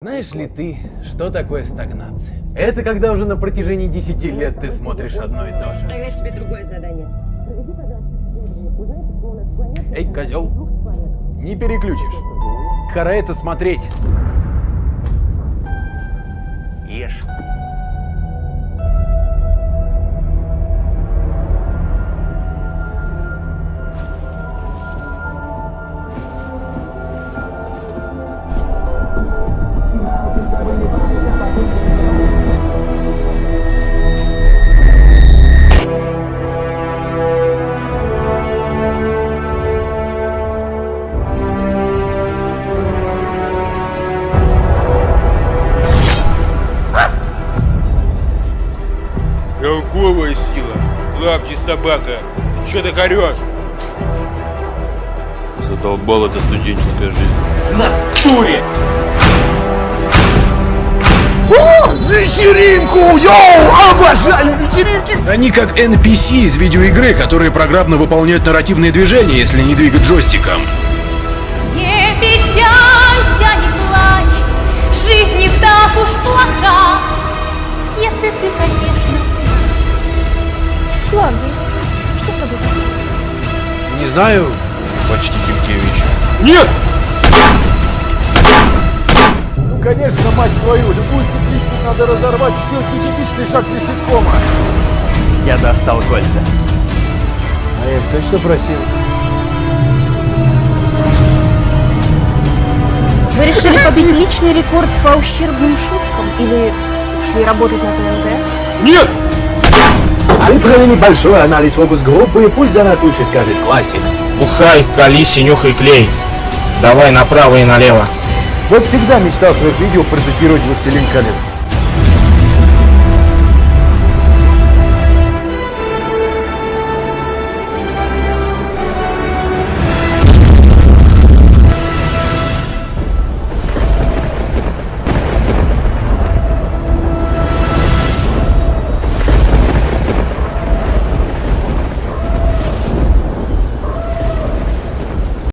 Знаешь ли ты, что такое стагнация? Это когда уже на протяжении 10 лет ты смотришь одно и то же. Тогда тебе другое задание. Эй, козел, не переключишь. Пора это смотреть. Толковая сила. Лапти собака. Ты орешь? Задолбал эта студенческая жизнь. Натуре! вечеринку! Йоу! Обожаю вечеринки! Они как NPC из видеоигры, которые программно выполняют нарративные движения, если не двигать джойстиком. Знаю, почти Химкевич. Нет! Ну, конечно, мать твою, любую цикличность надо разорвать сделать нетипичный шаг для ситкома. Я достал кольца. А я их точно просил? Вы решили побить личный рекорд по ущербным шуткам или ушли работать на ТНТ? Нет! Провели большой анализ фокус-группы, и пусть за нас лучше скажет классик. Бухай, колись и нюхай клей. Давай направо и налево. Вот всегда мечтал в своих видео процитировать «Властелин колец».